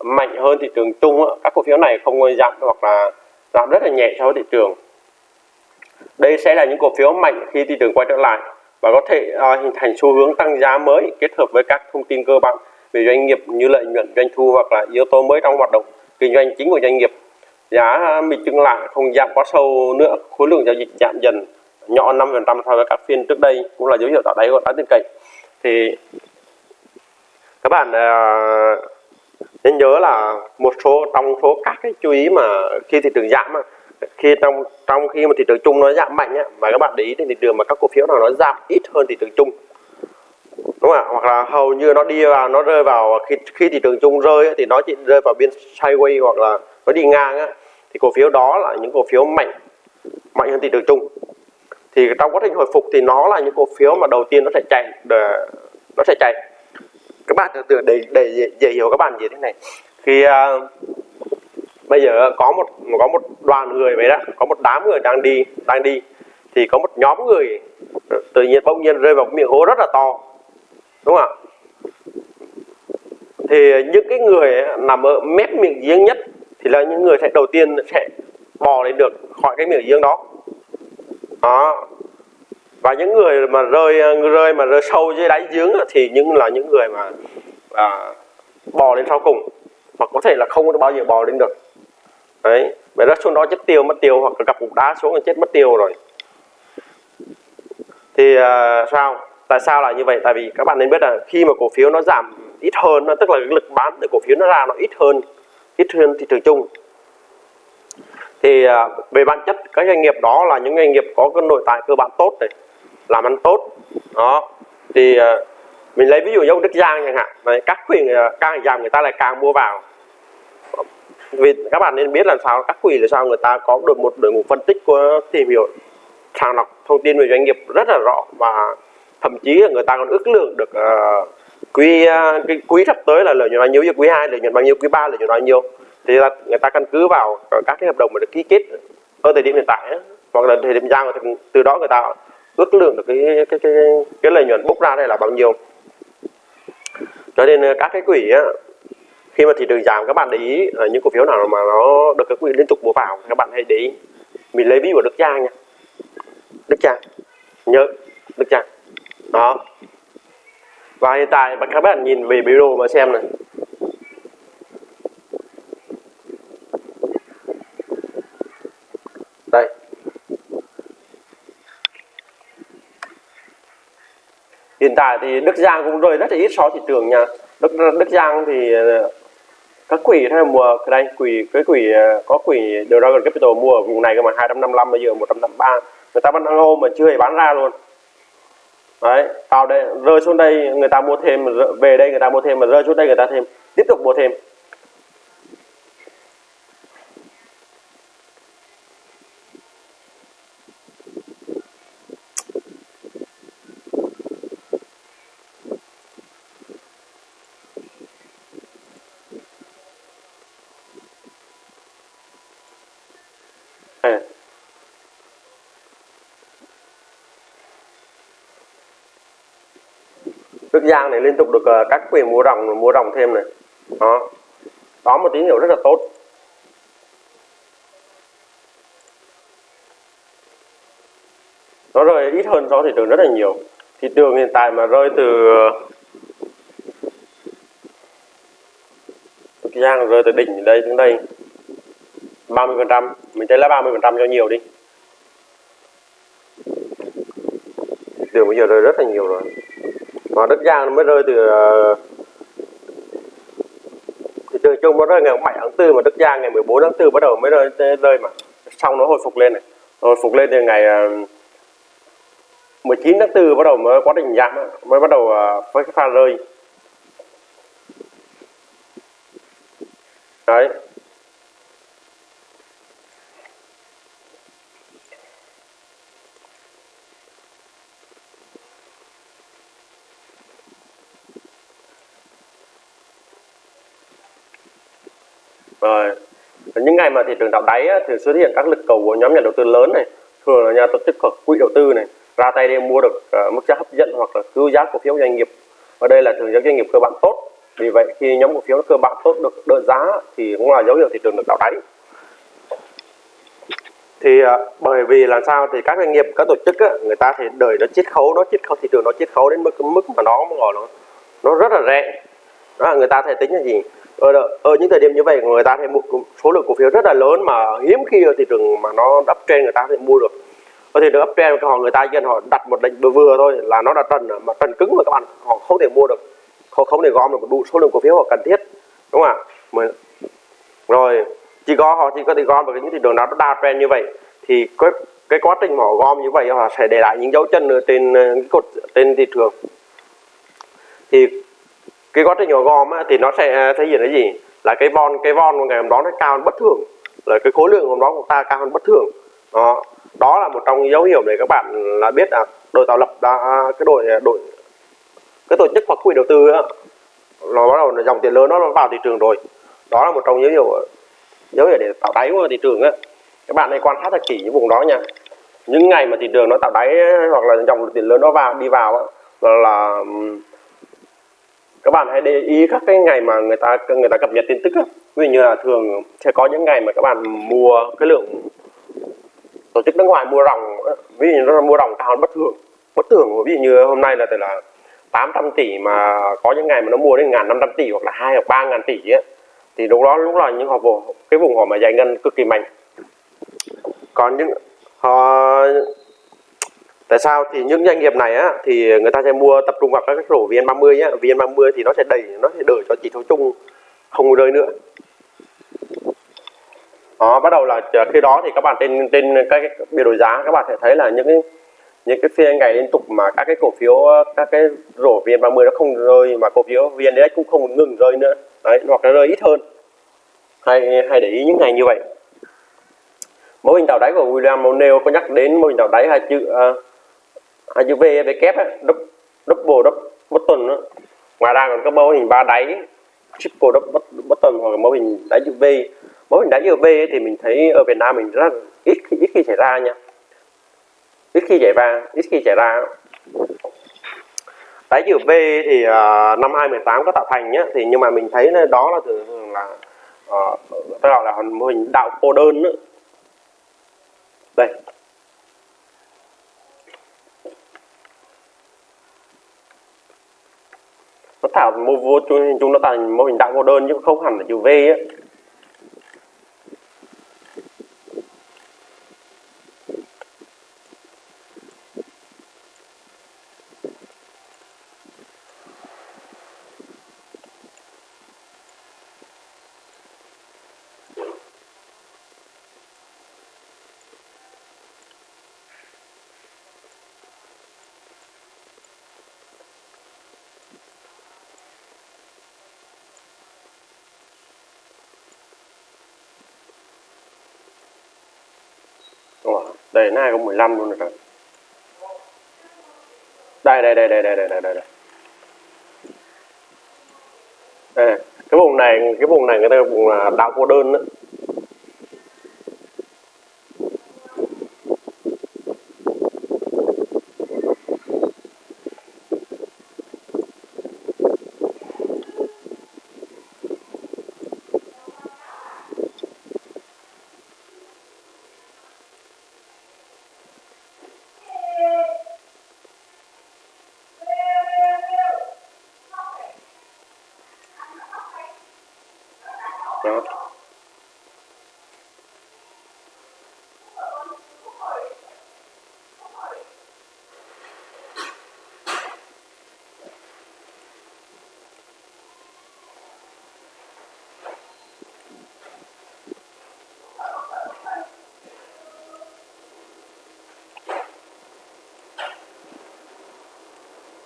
[SPEAKER 1] mạnh hơn thị trường chung các cổ phiếu này không giảm hoặc là giảm rất là nhẹ so với thị trường. Đây sẽ là những cổ phiếu mạnh khi thị trường quay trở lại và có thể uh, hình thành xu hướng tăng giá mới kết hợp với các thông tin cơ bản về doanh nghiệp như lợi nhuận doanh thu hoặc là yếu tố mới trong hoạt động kinh doanh chính của doanh nghiệp. Giá mình chứng lại không giảm quá sâu nữa khối lượng giao dịch giảm dần nhỏ 5% so với các phiên trước đây cũng là dấu hiệu tạo đáy của đáng tin cậy thì các bạn uh, nên nhớ là một số trong số các cái chú ý mà khi thị trường giảm khi trong trong khi mà thị trường chung nó giảm mạnh á, mà các bạn để ý thì thị trường mà các cổ phiếu nào nó giảm ít hơn thị trường chung. Đúng không ạ? Hoặc là hầu như nó đi vào nó rơi vào khi khi thị trường chung rơi thì nó chỉ rơi vào biên sideways hoặc là nó đi ngang á, thì cổ phiếu đó là những cổ phiếu mạnh mạnh hơn thị trường chung. Thì trong quá trình hồi phục thì nó là những cổ phiếu mà đầu tiên nó sẽ chạy để, nó sẽ chạy. Các bạn tưởng để để dễ, dễ hiểu các bạn gì thế này. Khi uh, à, bây giờ có một có một đoàn người vậy đó có một đám người đang đi đang đi thì có một nhóm người tự nhiên bỗng nhiên rơi vào một miệng hố rất là to đúng không ạ? Thì những cái người nằm ở mép miệng giếng nhất thì là những người sẽ đầu tiên sẽ bò lên được khỏi cái miệng giếng đó. Đó. Và những người mà rơi rơi mà rơi sâu dưới đáy giếng thì những là những người mà à, bò lên sau cùng hoặc có thể là không có bao giờ bò lên được đấy bởi rớt xuống đó chết tiêu mất tiêu hoặc là gặp cục đá xuống là chết mất tiêu rồi. Thì uh, sao? Tại sao lại như vậy? Tại vì các bạn nên biết là khi mà cổ phiếu nó giảm ít hơn nó tức là cái lực bán từ cổ phiếu nó ra nó ít hơn ít hơn thị trường chung. Thì uh, về bản chất các doanh nghiệp đó là những doanh nghiệp có cái nội tại cơ bản tốt này làm ăn tốt. Đó. Thì uh, mình lấy ví dụ như ông Đức Giang chẳng hạn. Này các quyền uh, càng giảm người ta lại càng mua vào vì các bạn nên biết làm sao các quỷ là sao người ta có được một đội ngũ phân tích của tìm hiểu sàng lọc thông tin về doanh nghiệp rất là rõ và thậm chí là người ta còn ước lượng được uh, quý uh, cái quý sắp tới là lợi nhuận bao nhiêu quý 2 lợi nhuận bao nhiêu quý 3 lợi nhuận bao nhiêu. Thì là người ta căn cứ vào các cái hợp đồng mà được ký kết ở thời điểm hiện tại ấy, hoặc là thời điểm giao thì từ đó người ta ước lượng được cái cái cái cái lợi nhuận bốc ra đây là bao nhiêu. Cho nên ờ, các cái quỹ á, khi mà thị trường giảm, các bạn để ý là những cổ phiếu nào mà nó được các quỹ liên tục mua vào, các bạn hãy để ý. Mình lấy ví của Đức Giang nha. Đức Giang nhớ, Đức Giang đó. Và hiện tại các bạn nhìn về biểu đồ mà xem này. Đây. Hiện tại thì Đức Giang cũng rơi rất là ít so thị trường nha. Đức Đức Giang thì ờ, ờ, các quỹ hay mua cái đây quỹ cái à, quỹ có quỹ Dragon Capital mua ở vùng này cơ mà 255 bây giờ 153 người ta vẫn đang ôm mà chưa hề bán ra luôn. Đấy vào đây rơi xuống đây người ta mua thêm về đây người ta mua thêm mà rơi xuống đây người ta thêm tiếp tục mua thêm Đức Giang này liên tục được uh, các quyền mua ròng mua ròng thêm này. Đó. Đó một tín hiệu rất là tốt. Nó rơi ít hơn so thị trường rất là nhiều. Thị trường hiện tại mà rơi từ ờ, Đức Giang rơi từ đỉnh đây đến đây 30 phần trăm mình thấy là 30 phần trăm cho nhiều đi. Thị trường bây giờ rơi rất là nhiều rồi mà đất giang nó mới rơi từ ờ, thị trường chung nó rơi ngày 7 tháng 4 mà đất giang ngày 14 tháng 4 bắt đầu mới rơi, rơi mà. Xong nó hồi phục lên này. Hồi phục lên từ ngày ờ, 19 tháng 4 bắt đầu mới quá trình giảm mới bắt đầu ờ, với cái pha rơi đấy rồi những ngày mà thị trường tạo đáy á, thì xuất hiện các lực cầu của nhóm nhà đầu tư lớn này thường là nhà tổ chức hoặc quỹ đầu tư này ra tay để mua được uh, mức giá hấp dẫn hoặc là cứu giá cổ phiếu doanh nghiệp. Và đây là thường các doanh nghiệp cơ bản tốt. Vì vậy khi nhóm cổ phiếu cơ bản tốt được đỡ giá thì cũng là dấu hiệu thị trường được tạo đáy. Thì uh, bởi vì làm sao thì các doanh nghiệp các tổ chức á, người ta thì đợi nó chiết khấu nó chiết khấu thị trường nó chiết khấu đến mức mức mà nó gọi nó nó rất là rẻ. Đó là người ta thể tính là gì? Ờ, ở, ở ờ, những thời điểm như vậy người ta thì mua số lượng cổ phiếu rất là lớn mà hiếm khi ở thị trường mà nó đắp trên người ta có thể mua được. Có thể được uptrend họ người ta dân họ đặt một lệnh vừa vừa thôi là nó là trần mà trần cứng mà các bạn họ không thể mua được. Họ không thể gom được đủ số lượng cổ phiếu họ cần thiết đúng không ạ? Rồi chỉ có họ chỉ có thể gom được những thị trường nào nó đa trend như vậy thì cái cái quá trình họ gom như vậy họ sẽ để lại những dấu chân ở trên ờ, cái cột trên thị trường. Thì cái gót nhỏ gom á, thì nó sẽ à, thể hiện cái gì? Là cái von cái von của ngày hôm đó nó cao hơn bất thường. Là cái khối lượng hôm đó của ta cao hơn bất thường. Đó. Đó là một trong những dấu hiệu để các bạn là biết là đội tạo lập đã à, cái đội à, đội cái tổ chức hoặc quỹ đầu tư á, nó bắt đầu là dòng tiền lớn nó vào thị trường rồi. Đó là một trong những dấu hiệu dấu hiệu để tạo đáy của thị trường á. Các bạn hãy quan sát thật kỹ những vùng đó nha. Những ngày mà thị trường nó tạo đáy hoặc là dòng tiền lớn nó vào đi vào á, là, là các bạn hãy để ý các cái ngày mà người ta người ta cập nhật tin tức á. ví dụ như là thường sẽ có những ngày mà các bạn mua cái lượng tổ chức nước ngoài mua ròng ví dụ như nó mua ròng cao hơn bất thường. Bất thường ví dụ như hôm nay là từ là 800 tỷ mà có những ngày mà nó mua đến ngàn năm trăm tỷ hoặc là hai hoặc ba ngàn tỷ ấy, thì lúc đó lúc là những họ cái vùng họ mà giải ngân cực kỳ mạnh. Còn những họ tại sao? Thì những doanh nghiệp này á thì người ta sẽ mua tập trung vào các rổ vn30 á vn30 thì nó sẽ đẩy nó sẽ đợi cho chỉ số chung không rơi nữa. Đó bắt đầu là khi đó thì các bạn trên trên các cái biểu đồ giá các bạn sẽ thấy là những cái những cái phiên ngày liên tục mà các cái cổ phiếu các cái rổ vn30 nó không rơi mà cổ phiếu vn index cũng không ngừng rơi nữa. Đấy hoặc là rơi ít hơn. Hay hay để ý những ngày như vậy. Mô hình tạo đáy của William O'Neill có nhắc đến mô hình tạo đáy hai chữ uh, à, chữ V V kép á double double button đó. ngoài ra còn có mô hình ba đáy triple double button hoặc là mô hình đáy chữ V mô hình đáy chữ V thì mình thấy ở Việt Nam mình rất ít ít khi xảy ra nha ít khi xảy ra ít khi xảy ra đáy chữ V thì uh, năm 2018 có tạo thành nhá thì nhưng mà mình thấy đó là thường là uh, tôi gọi là mô hình đạo cô đơn nữa. đây nó tạo mô vô, chúng nó thành mô hình đạo cô đơn chứ không hẳn là chữ V ấy. Đây, nó 2015 luôn rồi. Đây đây đây đây đây đây đây đây. đây. Cái vùng này, cái vùng này người ta vùng đảo cô đơn đó.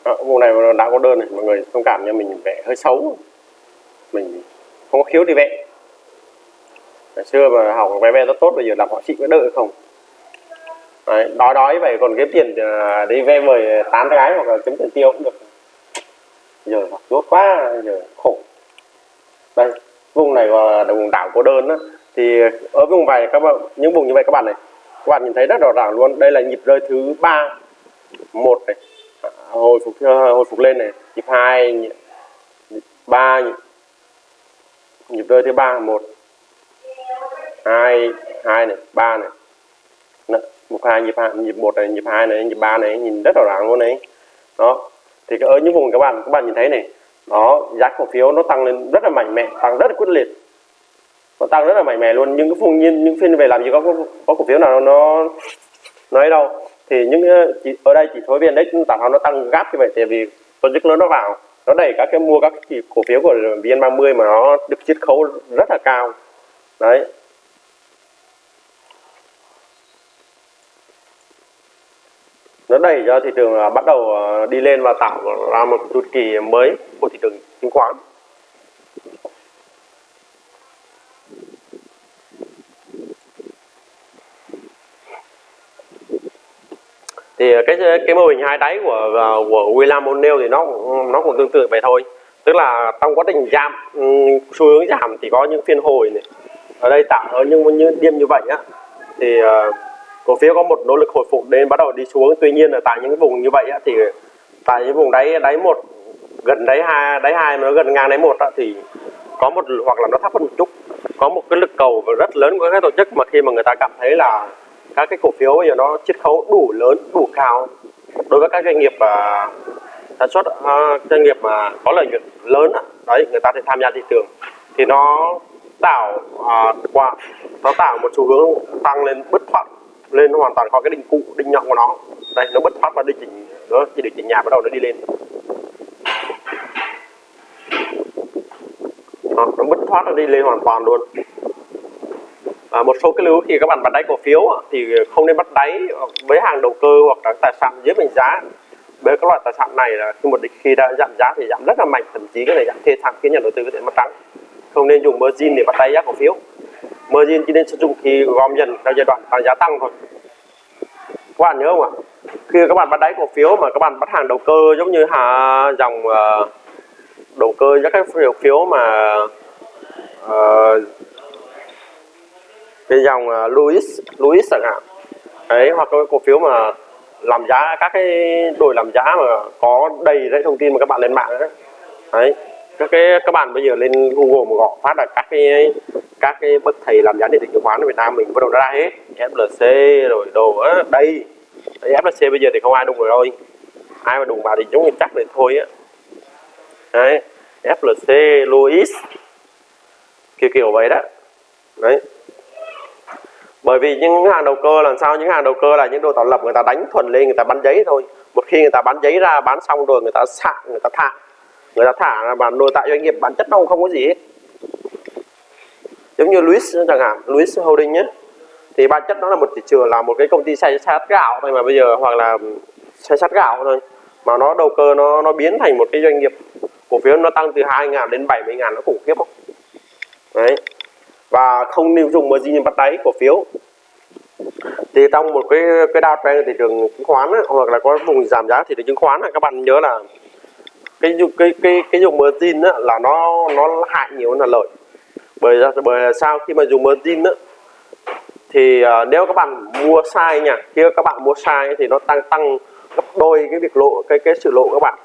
[SPEAKER 1] Ờ, à, vùng này đã có đơn này mọi người thông cảm cho mình vẽ hơi xấu. Mình không có khiếu thì vẽ. Ngày xưa mà học vẽ vẽ rất tốt bây giờ làm họ chị có đợi không? Đấy, đói đói vậy còn kiếm tiền à, đi ve mời tán gái hoặc là kiếm tiền tiêu cũng được. Giờ học tốt quá giờ khổ. Đây vùng này là vùng đảo cô đơn đó thì ở vùng này các bạn những vùng như vậy các bạn này các bạn nhìn thấy rất rõ ràng luôn. Đây là nhịp rơi thứ ba một này hồi phục ờ, hồi phục lên này nhịp hai nhịp ba nhịp, nhịp rơi thứ ba một hai hai này ba này. Một hai nhịp hai nhịp một này nhịp hai này nhịp ba này nhìn rất rõ ràng luôn này. Đó thì ở những vùng các bạn các bạn nhìn thấy này đó giá cổ phiếu nó tăng lên rất là mạnh mẽ tăng rất là quyết liệt. Nó tăng rất là mạnh mẽ luôn nhưng cái vùng nhiên những phiên về làm gì có có, có cổ phiếu nào nó nói đâu thì những ờ, chỉ, ở đây chỉ số vn index tạo nó tăng gáp như vậy tại vì tổ chức lớn nó vào nó đẩy các cái mua các cái cổ phiếu của vn 30 mà nó được chiết khấu rất là cao. Đấy. Nó đẩy cho thị trường ờ, bắt đầu ờ, đi lên và tạo ra một chu kỳ mới của thị trường chứng khoán. Thì ờ, cái ờ, cái mô hình hai đáy của ờ, của William O'Neill thì nó nó cũng tương tự vậy thôi. Tức là trong quá trình giảm ừ, xu hướng giảm thì có những phiên hồi này ở đây tạo ở những những điểm như vậy á. Thì uh, cổ phiếu có một nỗ lực hồi phục đến bắt đầu đi xuống. Tuy nhiên là tại những cái vùng như vậy á, thì tại những vùng đáy đáy một gần đáy hai đáy hai mà nó gần ngang đáy một á, thì có một hoặc là nó thấp hơn một chút. Có một cái lực cầu rất lớn của các tổ chức mà khi mà người ta cảm thấy là các cái cổ phiếu bây giờ nó chiết khấu đủ lớn đủ cao. Đối với các doanh nghiệp uh, sản xuất uh, doanh nghiệp mà có lợi nhuận lớn đấy người ta sẽ tham gia thị trường. Thì nó tạo uh, à, qua nó tạo một xu hướng tăng lên bứt thoát lên hoàn toàn khỏi cái đỉnh cụ đỉnh nhọn của nó. Đây nó bứt thoát và đi chỉnh nó chỉ được chỉnh nhà bắt đầu nó đi lên. Nó bứt thoát nó đi lên hoàn toàn luôn à, một số cái lưu khi các bạn bắt đáy cổ phiếu thì không nên bắt đáy với hàng đầu cơ hoặc là tài sản dưới mệnh giá. Với các loại tài sản này là khi một khi đã giảm giá thì giảm rất là mạnh thậm chí cái này giảm thê thảm khiến nhà đầu tư có thể mất trắng. Không nên dùng margin để bắt đáy giá cổ phiếu. Margin chỉ nên sử dụng khi gom dần theo giai đoạn tăng giá tăng thôi. Các bạn nhớ không ạ? Khi các bạn bắt đáy cổ phiếu mà các bạn bắt hàng đầu cơ giống như hà dòng uh, đầu cơ các cái cổ phiếu mà uh, cái dòng à, Louis Louis chẳng hạn. Đấy hoặc cái cổ phiếu mà làm giá các cái đội làm giá mà có đầy đấy thông tin mà các bạn lên mạng đấy đấy các cái các bạn bây giờ lên Google mà gõ phát là các cái các cái bậc thầy làm giá điện tử chứng khoán ở Việt Nam mình bắt đầu ra hết. FLC rồi đồ á đây. Đấy, FLC bây giờ thì không ai đụng rồi thôi ai mà đụng vào thì giống như chắc thì thôi á. Đấy FLC Louis. Kiểu kiểu vậy đó. Đấy bởi vì những hàng đầu cơ làm sao, những hàng đầu cơ là những đồ tạo lập người ta đánh thuần lên, người ta bán giấy thôi. Một khi người ta bán giấy ra, bán xong rồi người ta xạ, người ta thả. Người ta thả là bản nội tại doanh nghiệp bản chất nó không có gì hết. Giống như Louis chẳng hạn Louis Holding nhé. Thì bản chất nó là một thị trường, là một cái công ty xay sát gạo thôi mà bây giờ, hoặc là xay sát gạo thôi. Mà nó đầu cơ nó nó biến thành một cái doanh nghiệp cổ phiếu nó tăng từ 2 ngàn đến 70 ngàn, nó khủng khiếp không? Đấy và không nên dùng margin bắt đáy cổ phiếu. Thì trong một cái cái downtrend thị trường chứng khoán ấy, hoặc là có vùng giảm giá thị trường chứng khoán ấy, các bạn nhớ là cái cái cái cái dùng margin ấy, là nó nó hại nhiều hơn là lợi. Bởi bởi sao khi mà dùng margin ấy, thì uh, nếu các bạn mua sai nha khi các bạn mua sai thì nó tăng tăng gấp đôi cái việc lộ cái cái sự lộ các bạn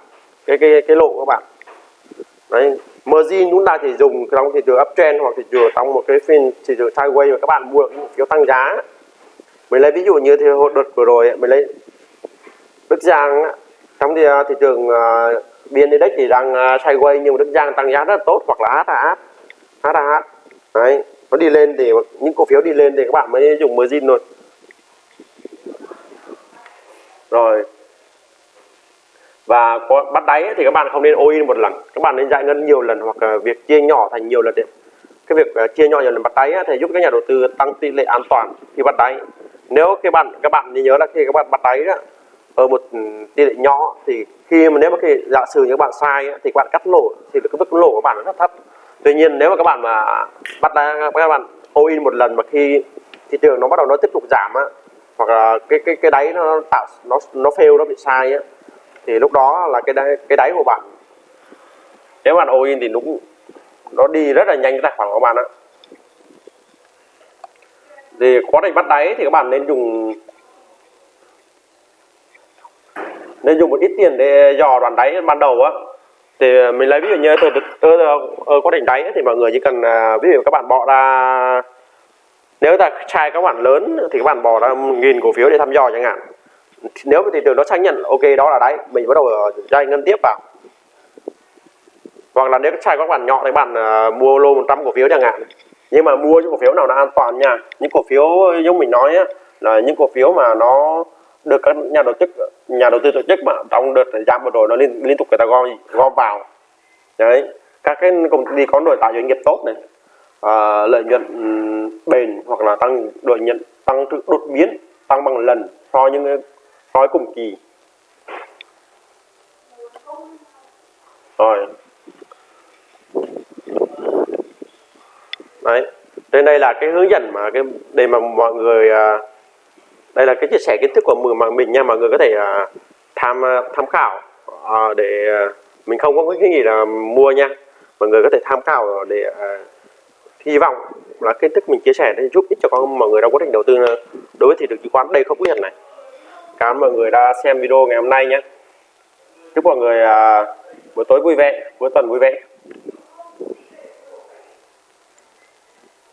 [SPEAKER 1] cái cái cái lộ các bạn. Đấy margin chúng ta chỉ dùng trong thị trường uptrend hoặc thị trường trong một cái phiên thị trường sideways mà các bạn mua cổ phiếu tăng giá. Mình lấy ví dụ như thì hồi đợt vừa rồi mình lấy Đức Giang trong thì à, thị trường à, uh, biên index thì đang uh, sideways nhưng mà Đức Giang tăng giá rất là tốt hoặc là HAH HAH đấy nó đi lên thì những cổ phiếu đi lên thì các bạn mới dùng margin rồi. rồi và có bắt đáy thì các bạn không nên all in một lần. Các bạn nên giải ngân nhiều lần hoặc việc chia nhỏ thành nhiều lần đấy. cái việc ờ, chia nhỏ nhiều lần bắt đáy thì giúp các nhà đầu tư tăng tỷ lệ an toàn khi bắt đáy. Nếu các bạn các bạn nhớ là khi các bạn bắt đáy đó, ở một ừ, tỷ lệ nhỏ thì khi mà nếu mà khi giả sử như các bạn sai thì các bạn cắt lỗ thì cái mức lỗ của bạn nó rất thấp. Tuy nhiên nếu mà các bạn mà bắt đáy các bạn all in một lần mà khi thị trường nó bắt đầu nó tiếp tục giảm á hoặc là cái cái cái đáy nó tạo nó nó fail nó bị sai á thì lúc đó là cái đáy, cái đáy của bạn nếu bạn all in thì đúng nó đi rất là nhanh cái tài khoản của bạn á thì quá trình bắt đáy thì các bạn nên dùng nên dùng một ít tiền để dò đoạn đáy ban đầu á. Thì mình lấy ví dụ như từ từ từ quá trình đáy thì mọi người chỉ cần à, ví dụ các bạn bỏ ra nếu ta trai các bạn lớn thì các bạn bỏ ra nghìn cổ phiếu để thăm dò chẳng hạn nếu mà thị trường nó xác nhận ok đó là đáy mình bắt đầu ờ, giải ngân tiếp vào. Hoặc là nếu sai các bạn nhỏ thì bạn uh, mua lô 100 cổ phiếu chẳng hạn. Nhưng mà mua những cổ phiếu nào là an toàn nha. Những cổ phiếu giống mình nói á, là những cổ phiếu mà nó được các nhà đầu tư nhà đầu tư tổ chức mà trong đợt thời gian vừa rồi nó liên liên tục người ta gom gom vào. Đấy các cái công ty có nội tại doanh nghiệp tốt này à, lợi nhuận bền hoặc là tăng lợi nhuận tăng đột biến tăng bằng lần so với những nói cùng kỳ. Rồi. Đấy trên đây là cái hướng dẫn mà cái để mà mọi người à, đây là cái chia sẻ kiến thức của mình mà mình nha mọi người có thể à, tham à, tham khảo à, để à, mình không có cái gì là mua nha. Mọi người có thể tham khảo để à, hy vọng là kiến thức mình chia sẻ để giúp ích cho con mọi người trong quá trình đầu tư à, đối với thị trường chứng khoán. Đây không quyết nhận này cảm ơn mọi người đã xem video ngày hôm nay nhé. Chúc mọi người à, buổi tối vui vẻ cuối tuần vui vẻ.